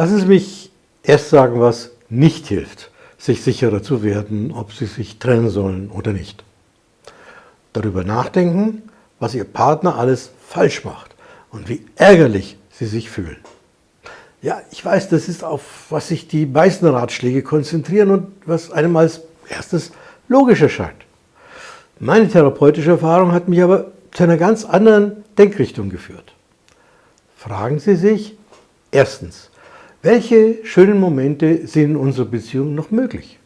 Lassen Sie mich erst sagen, was nicht hilft, sich sicherer zu werden, ob Sie sich trennen sollen oder nicht. Darüber nachdenken, was Ihr Partner alles falsch macht und wie ärgerlich Sie sich fühlen. Ja, ich weiß, das ist auf was sich die meisten Ratschläge konzentrieren und was einem als erstes logisch erscheint. Meine therapeutische Erfahrung hat mich aber zu einer ganz anderen Denkrichtung geführt. Fragen Sie sich erstens, welche schönen Momente sind in unserer Beziehung noch möglich?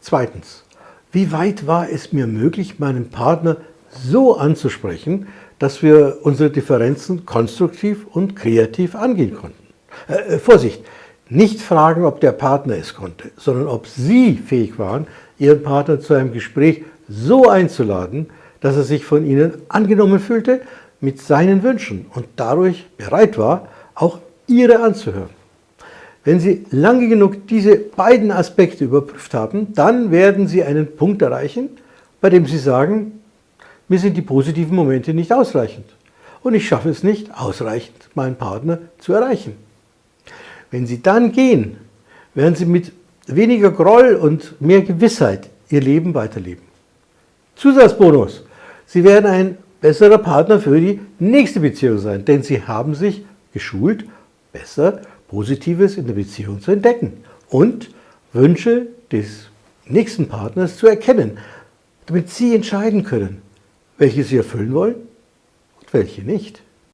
Zweitens, wie weit war es mir möglich, meinen Partner so anzusprechen, dass wir unsere Differenzen konstruktiv und kreativ angehen konnten? Äh, äh, Vorsicht, nicht fragen, ob der Partner es konnte, sondern ob Sie fähig waren, Ihren Partner zu einem Gespräch so einzuladen, dass er sich von Ihnen angenommen fühlte mit seinen Wünschen und dadurch bereit war, auch Ihre anzuhören. Wenn Sie lange genug diese beiden Aspekte überprüft haben, dann werden Sie einen Punkt erreichen, bei dem Sie sagen, mir sind die positiven Momente nicht ausreichend und ich schaffe es nicht, ausreichend meinen Partner zu erreichen. Wenn Sie dann gehen, werden Sie mit weniger Groll und mehr Gewissheit Ihr Leben weiterleben. Zusatzbonus, Sie werden ein besserer Partner für die nächste Beziehung sein, denn Sie haben sich geschult, besser Positives in der Beziehung zu entdecken und Wünsche des nächsten Partners zu erkennen, damit Sie entscheiden können, welche Sie erfüllen wollen und welche nicht.